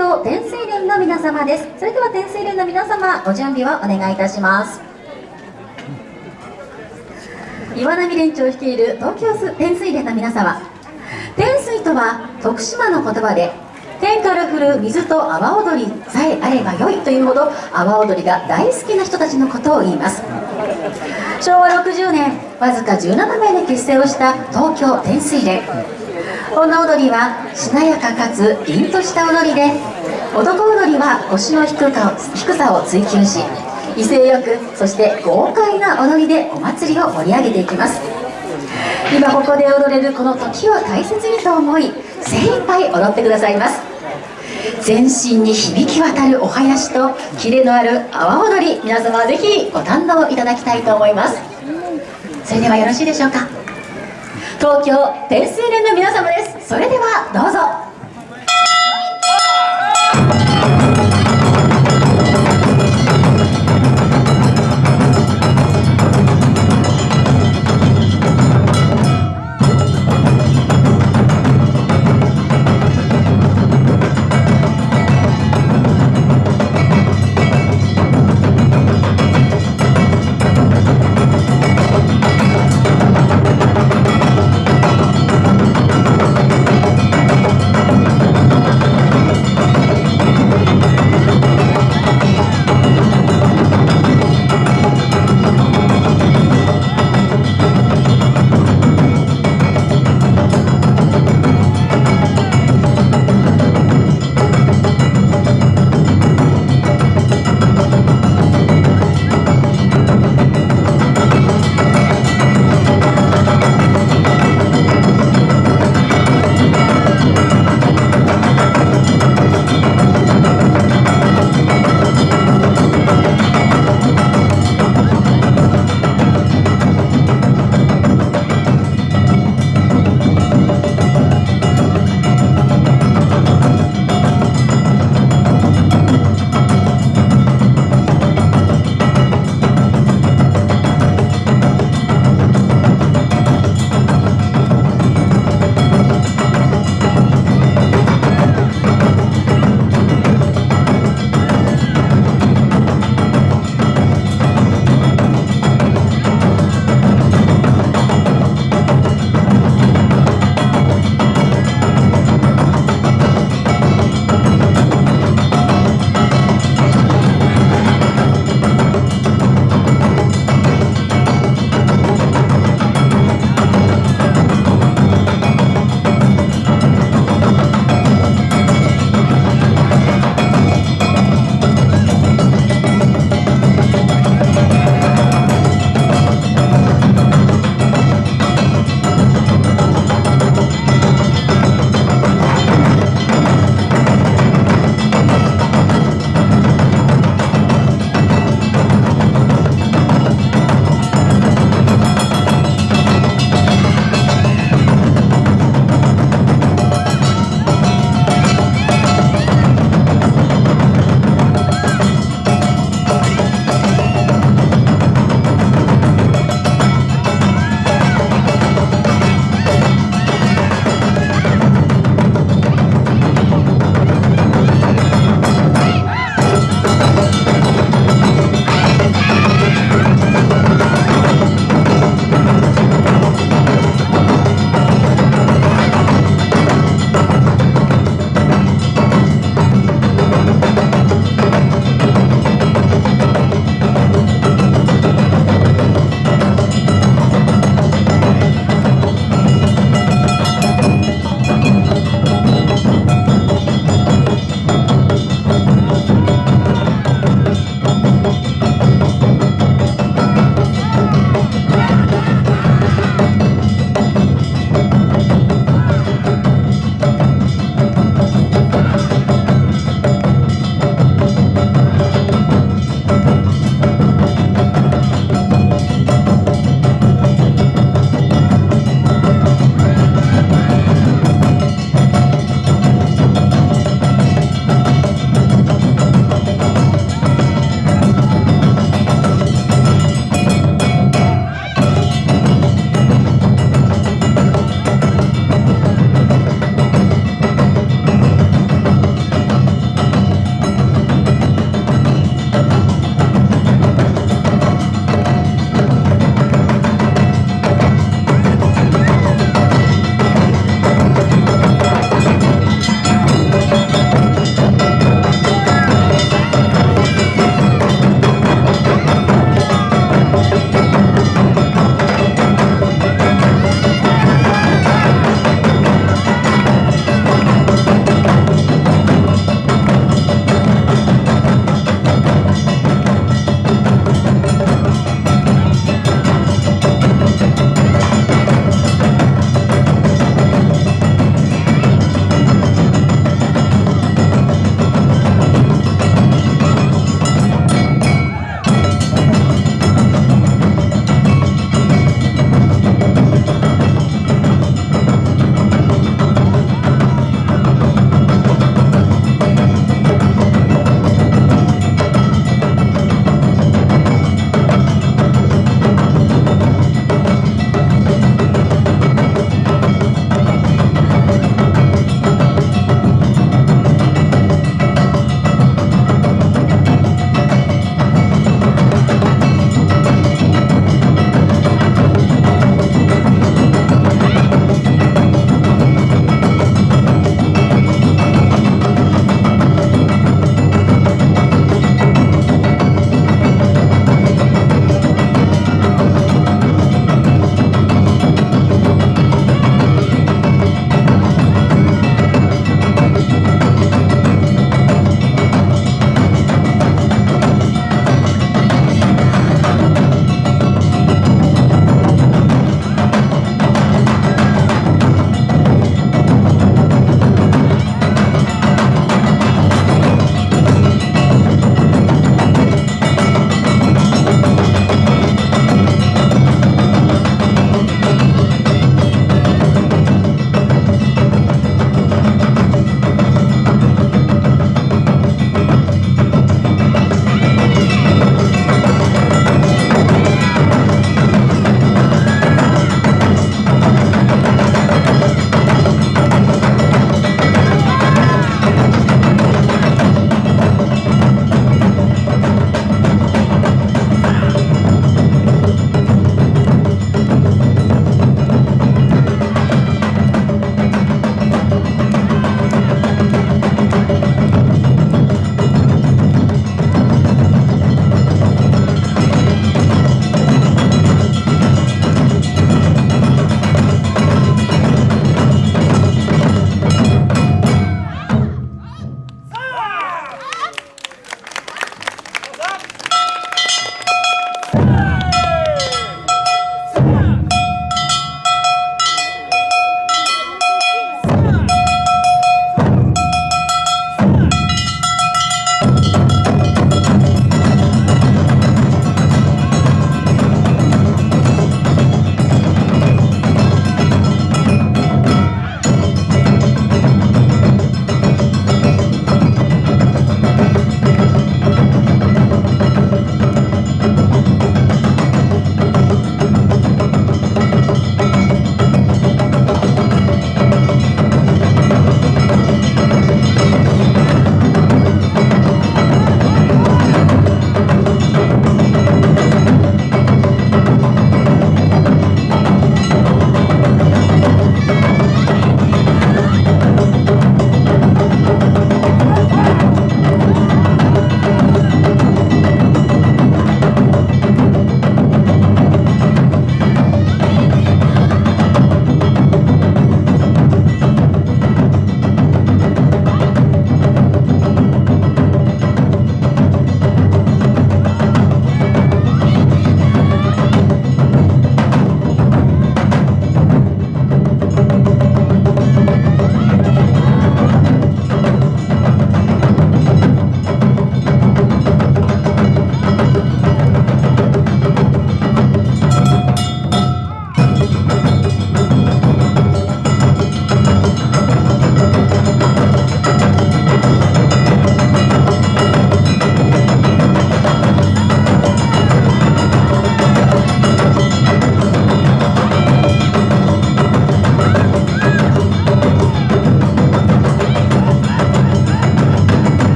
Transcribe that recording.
京天水連の皆様です。それでは天水連の皆様ご準備をお願いいたします。岩波連長率いる東京天水連の皆様天水とは徳島の言葉で天から降る水と阿波踊りさえあればよいというほど阿波踊りが大好きな人たちのことを言います。昭和60年わずか17名で結成をした東京天水連。この踊りはしなやかかつ凛とした踊りで男踊りは腰の低さを追求し威勢よくそして豪快な踊りでお祭りを盛り上げていきます。今ここで踊れるこの時を大切にと思い精一杯踊ってくださいます。全身に響き渡るお囃子とキレのある阿波踊り皆様ぜひご堪能いただきたいと思います。それではよろしいでしょうか。東京天水連の皆様です。それではどうぞ。